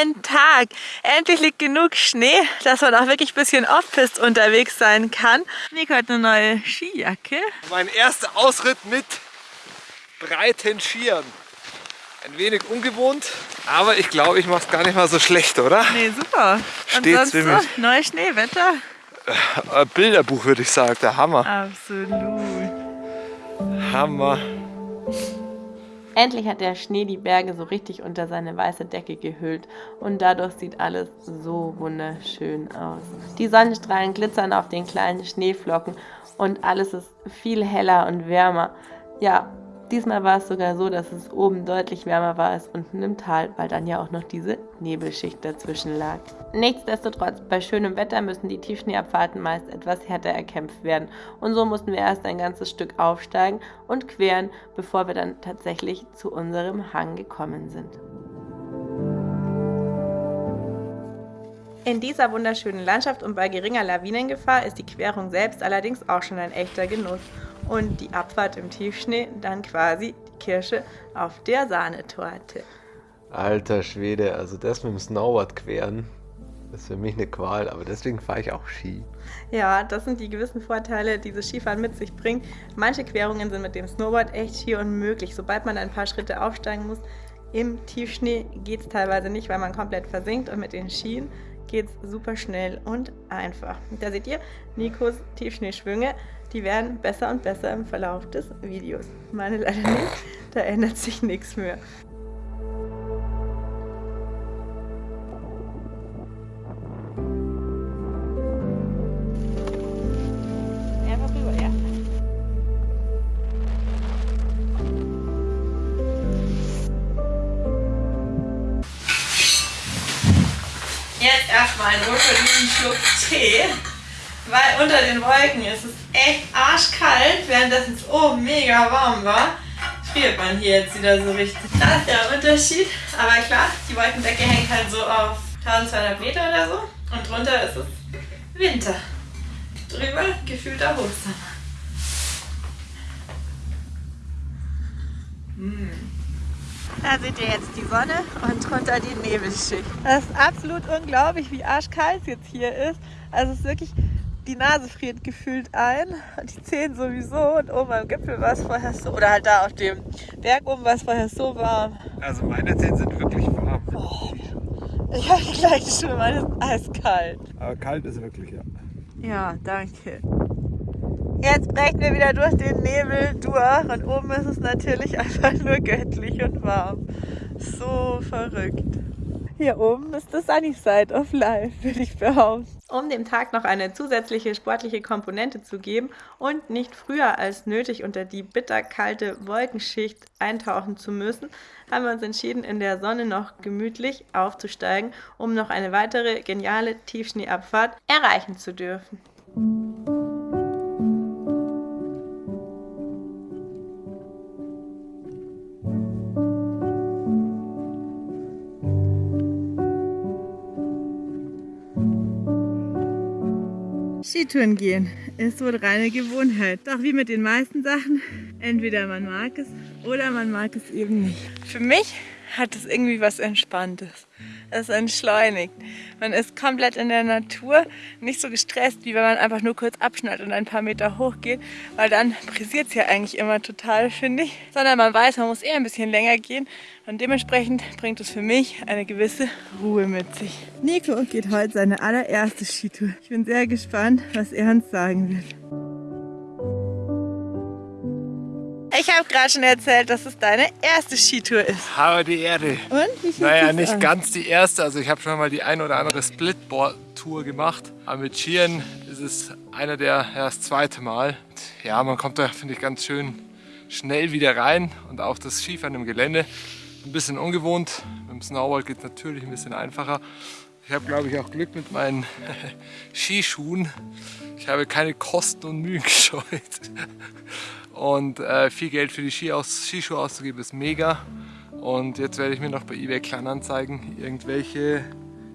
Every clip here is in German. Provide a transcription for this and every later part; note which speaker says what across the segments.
Speaker 1: Ein Tag! Endlich liegt genug Schnee, dass man auch wirklich ein bisschen off-pist unterwegs sein kann. Nico hat eine neue Skijacke.
Speaker 2: Mein erster Ausritt mit breiten Skiern. Ein wenig ungewohnt, aber ich glaube, ich mache es gar nicht mal so schlecht, oder?
Speaker 1: Nee, super. Und
Speaker 2: Steht
Speaker 1: sonst
Speaker 2: ziemlich.
Speaker 1: so, neues Schneewetter?
Speaker 2: Äh, Bilderbuch würde ich sagen, der Hammer.
Speaker 1: Absolut.
Speaker 2: Hammer.
Speaker 3: Endlich hat der Schnee die Berge so richtig unter seine weiße Decke gehüllt und dadurch sieht alles so wunderschön aus. Die Sonnenstrahlen glitzern auf den kleinen Schneeflocken und alles ist viel heller und wärmer. Ja, diesmal war es sogar so, dass es oben deutlich wärmer war als unten im Tal, weil dann ja auch noch diese Nebelschicht dazwischen lag. Nichtsdestotrotz, bei schönem Wetter müssen die Tiefschneeabfahrten meist etwas härter erkämpft werden und so mussten wir erst ein ganzes Stück aufsteigen und queren, bevor wir dann tatsächlich zu unserem Hang gekommen sind. In dieser wunderschönen Landschaft und bei geringer Lawinengefahr ist die Querung selbst allerdings auch schon ein echter Genuss. Und die Abfahrt im Tiefschnee dann quasi die Kirsche auf der Sahnetorte.
Speaker 2: Alter Schwede, also das mit dem Snowboard queren, ist für mich eine Qual, aber deswegen fahre ich auch Ski.
Speaker 3: Ja, das sind die gewissen Vorteile, die das Skifahren mit sich bringt. Manche Querungen sind mit dem Snowboard echt schier unmöglich. Sobald man ein paar Schritte aufsteigen muss, im Tiefschnee geht es teilweise nicht, weil man komplett versinkt und mit den Skien geht es super schnell und einfach. Da seht ihr Nikos Tiefschneeschwünge, die werden besser und besser im Verlauf des Videos. Meine leider nicht, da ändert sich nichts mehr.
Speaker 1: Jetzt erstmal einen wohlverdienten Schluck Tee, weil unter den Wolken ist es echt arschkalt, währenddessen es oben mega warm war. Friert man hier jetzt wieder so richtig. Das ist der Unterschied. Aber klar, die Wolkendecke hängt halt so auf 1200 Meter oder so. Und drunter ist es Winter. Drüber gefühlter Hochsommer. Da seht ihr jetzt die Sonne und drunter die Nebelschicht. Das ist absolut unglaublich, wie arschkalt es jetzt hier ist. Also es ist wirklich, die Nase friert gefühlt ein und die Zehen sowieso. Und oben am Gipfel war es vorher so, oder halt da auf dem Berg oben war es vorher so warm.
Speaker 2: Also meine Zähne sind wirklich warm.
Speaker 1: Ich habe die gleiche Stimme, meine ist eiskalt.
Speaker 2: Aber kalt ist wirklich, ja.
Speaker 1: Ja, danke. Jetzt brechen wir wieder durch den Nebel durch und oben ist es natürlich einfach nur göttlich und warm. So verrückt. Hier oben ist das Sunny Side of Life, würde ich behaupten.
Speaker 3: Um dem Tag noch eine zusätzliche sportliche Komponente zu geben und nicht früher als nötig unter die bitterkalte Wolkenschicht eintauchen zu müssen, haben wir uns entschieden, in der Sonne noch gemütlich aufzusteigen, um noch eine weitere geniale Tiefschneeabfahrt erreichen zu dürfen.
Speaker 1: Skitouren gehen ist wohl reine Gewohnheit. Doch wie mit den meisten Sachen, entweder man mag es oder man mag es eben nicht. Für mich hat es irgendwie was Entspanntes. Es entschleunigt. Man ist komplett in der Natur, nicht so gestresst, wie wenn man einfach nur kurz abschnallt und ein paar Meter hochgeht, weil dann brisiert es ja eigentlich immer total, finde ich. Sondern man weiß, man muss eher ein bisschen länger gehen und dementsprechend bringt es für mich eine gewisse Ruhe mit sich. Nico geht heute seine allererste Skitour. Ich bin sehr gespannt, was er uns sagen wird. Ich habe gerade schon erzählt, dass es deine erste Skitour ist.
Speaker 2: Habe die Erde.
Speaker 1: Und wie
Speaker 2: Naja, nicht
Speaker 1: an?
Speaker 2: ganz die erste. Also ich habe schon mal die ein oder andere Splitboard-Tour gemacht. Aber mit Skiern ist es einer der, ja, das zweite Mal. Ja, man kommt da, finde ich, ganz schön schnell wieder rein. Und auch das Skifahren im Gelände. Ein bisschen ungewohnt. Mit dem Snowboard geht es natürlich ein bisschen einfacher. Ich habe, glaube ich, auch Glück mit meinen Skischuhen. Ich habe keine Kosten und Mühen gescheut. Und äh, viel Geld für die Ski aus, Skischuhe auszugeben ist mega. Und jetzt werde ich mir noch bei eBay Kleinanzeigen irgendwelche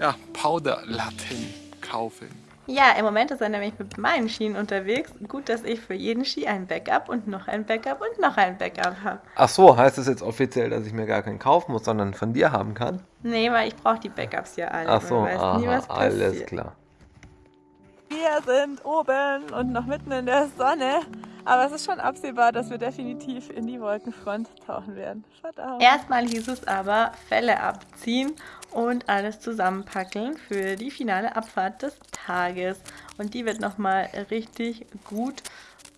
Speaker 2: ja, Powderlatten kaufen.
Speaker 3: Ja, im Moment ist er nämlich mit meinen Schienen unterwegs. Gut, dass ich für jeden Ski ein Backup und noch ein Backup und noch ein Backup habe.
Speaker 2: Ach so, heißt es jetzt offiziell, dass ich mir gar keinen kaufen muss, sondern von dir haben kann?
Speaker 3: Nee, weil ich brauche die Backups ja alle.
Speaker 2: Ach so, aha, nie, alles klar.
Speaker 1: Wir sind oben und noch mitten in der Sonne. Aber es ist schon absehbar, dass wir definitiv in die Wolkenfront tauchen werden.
Speaker 3: Verdammt. Erstmal hieß es aber Fälle abziehen und alles zusammenpacken für die finale Abfahrt des Tages. Und die wird nochmal richtig gut,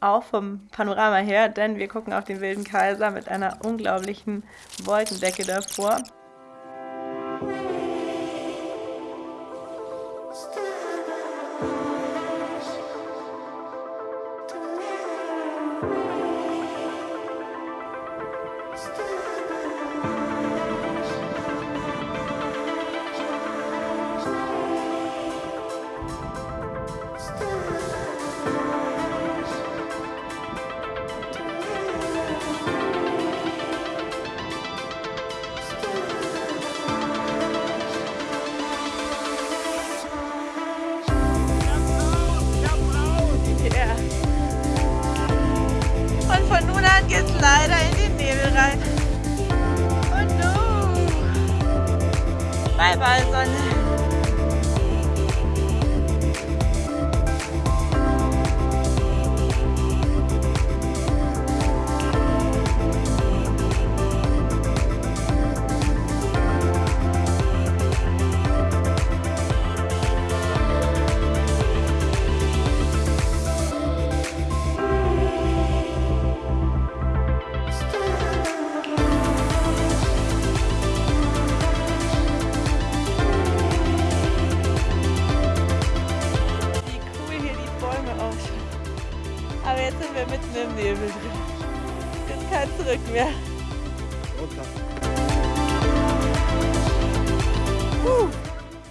Speaker 3: auch vom Panorama her, denn wir gucken auf den Wilden Kaiser mit einer unglaublichen Wolkendecke davor. Leider Weil sonst zurück mehr.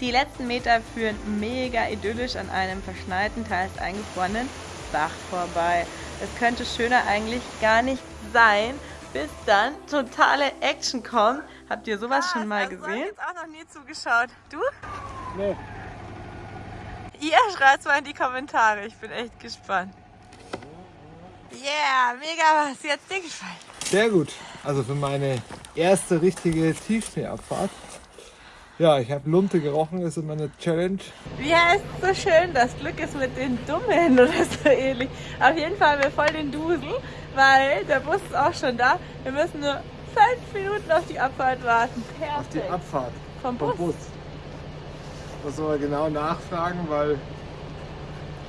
Speaker 3: Die letzten Meter führen mega idyllisch an einem verschneiten, teils eingefrorenen Bach vorbei. Es könnte schöner eigentlich gar nicht sein, bis dann totale Action kommt. Habt ihr sowas ah, schon mal gesehen? Ich habe
Speaker 1: jetzt auch noch nie zugeschaut. Du?
Speaker 2: Nee.
Speaker 1: Ihr schreibt mal in die Kommentare. Ich bin echt gespannt. Yeah, mega was. Jetzt dir gefallen.
Speaker 2: Sehr gut. Also für meine erste richtige Tiefschneeabfahrt. Ja, ich habe Lunte gerochen, das ist meine Challenge.
Speaker 1: Wie heißt es so schön, das Glück ist mit den Dummen oder so ähnlich. Auf jeden Fall haben wir voll den Dusel, weil der Bus ist auch schon da. Wir müssen nur fünf Minuten auf die Abfahrt warten.
Speaker 2: Perfekt. Auf die Abfahrt?
Speaker 1: Vom Bus. Vom Bus.
Speaker 2: Muss aber genau nachfragen, weil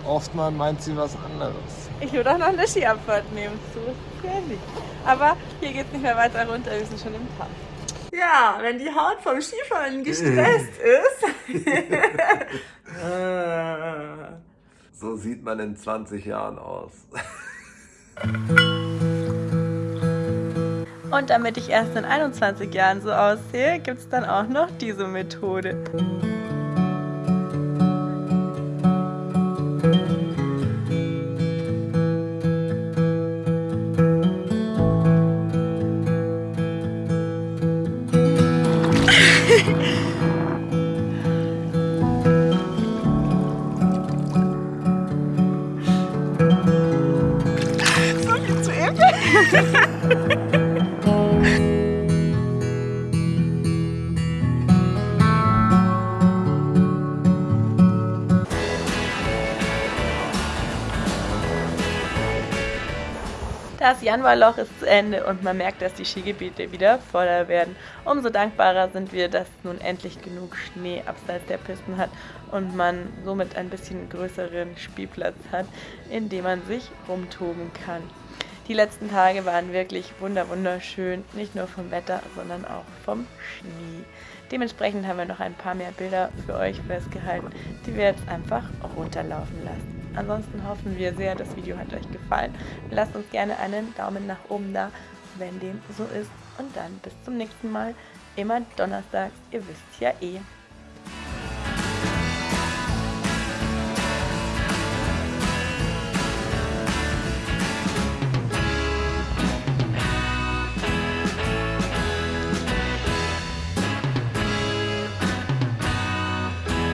Speaker 2: oft mal meint sie was anderes.
Speaker 1: Ich würde auch noch eine Skiabfahrt nehmen. So gefährlich. Aber hier geht es nicht mehr weiter runter, wir sind schon im Park. Ja, wenn die Haut vom Skifahren gestresst ist.
Speaker 2: so sieht man in 20 Jahren aus.
Speaker 3: Und damit ich erst in 21 Jahren so aussehe, gibt es dann auch noch diese Methode. Das Januarloch ist zu Ende und man merkt, dass die Skigebiete wieder voller werden. Umso dankbarer sind wir, dass nun endlich genug Schnee abseits der Pisten hat und man somit ein bisschen größeren Spielplatz hat, in dem man sich rumtoben kann. Die letzten Tage waren wirklich wunderschön, nicht nur vom Wetter, sondern auch vom Schnee. Dementsprechend haben wir noch ein paar mehr Bilder für euch festgehalten, die wir jetzt einfach runterlaufen lassen. Ansonsten hoffen wir sehr, das Video hat euch gefallen. Lasst uns gerne einen Daumen nach oben da, wenn dem so ist. Und dann bis zum nächsten Mal. Immer donnerstags, ihr wisst ja eh.